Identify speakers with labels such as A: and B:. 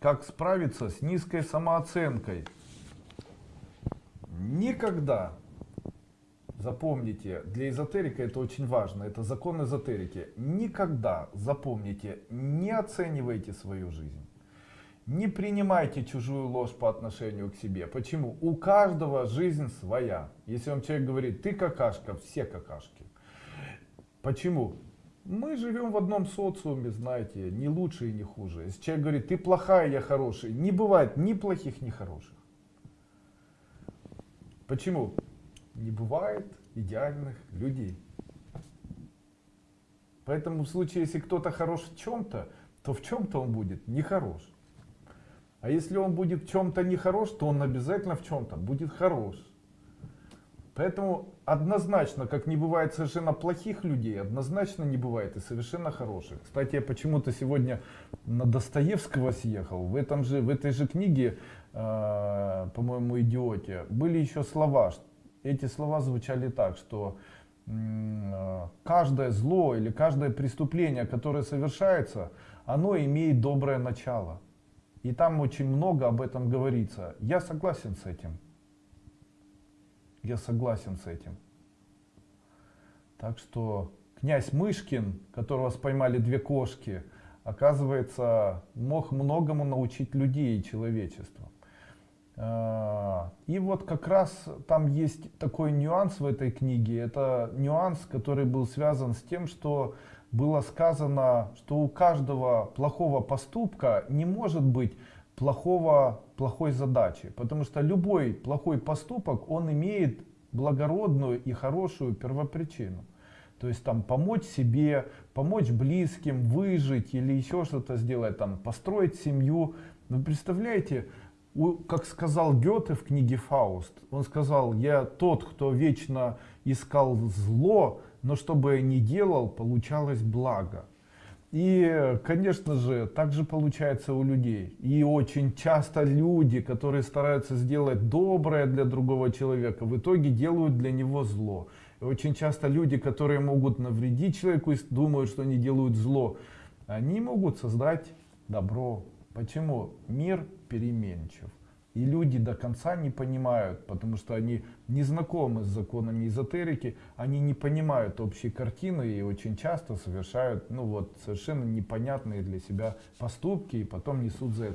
A: как справиться с низкой самооценкой. Никогда, запомните, для эзотерика это очень важно, это закон эзотерики, никогда, запомните, не оценивайте свою жизнь. Не принимайте чужую ложь по отношению к себе. Почему? У каждого жизнь своя. Если вам человек говорит, ты какашка, все какашки. Почему? Мы живем в одном социуме, знаете, не лучше и не хуже. Если человек говорит, ты плохая, я хороший, не бывает ни плохих, ни хороших. Почему? Не бывает идеальных людей. Поэтому в случае, если кто-то хорош в чем-то, то в чем-то он будет нехорош. А если он будет в чем-то нехорош, то он обязательно в чем-то будет хорош. Поэтому однозначно, как не бывает совершенно плохих людей, однозначно не бывает и совершенно хороших. Кстати, я почему-то сегодня на Достоевского съехал. В, этом же, в этой же книге, э, по-моему, «Идиоте», были еще слова. Эти слова звучали так, что э, каждое зло или каждое преступление, которое совершается, оно имеет доброе начало. И там очень много об этом говорится. Я согласен с этим. Я согласен с этим. Так что князь Мышкин, которого споймали две кошки, оказывается, мог многому научить людей и человечество. А, и вот как раз там есть такой нюанс в этой книге. Это нюанс, который был связан с тем, что было сказано, что у каждого плохого поступка не может быть плохого, плохой задачи. Потому что любой плохой поступок, он имеет благородную и хорошую первопричину. То есть там помочь себе, помочь близким, выжить или еще что-то сделать, там построить семью. Вы представляете, как сказал Гёте в книге Фауст, он сказал, я тот, кто вечно искал зло, но что бы я ни делал, получалось благо. И, конечно же, так же получается у людей. И очень часто люди, которые стараются сделать доброе для другого человека, в итоге делают для него зло. И очень часто люди, которые могут навредить человеку и думают, что они делают зло, они могут создать добро. Почему? Мир переменчив. И люди до конца не понимают, потому что они не знакомы с законами эзотерики, они не понимают общей картины и очень часто совершают ну вот, совершенно непонятные для себя поступки и потом несут за это.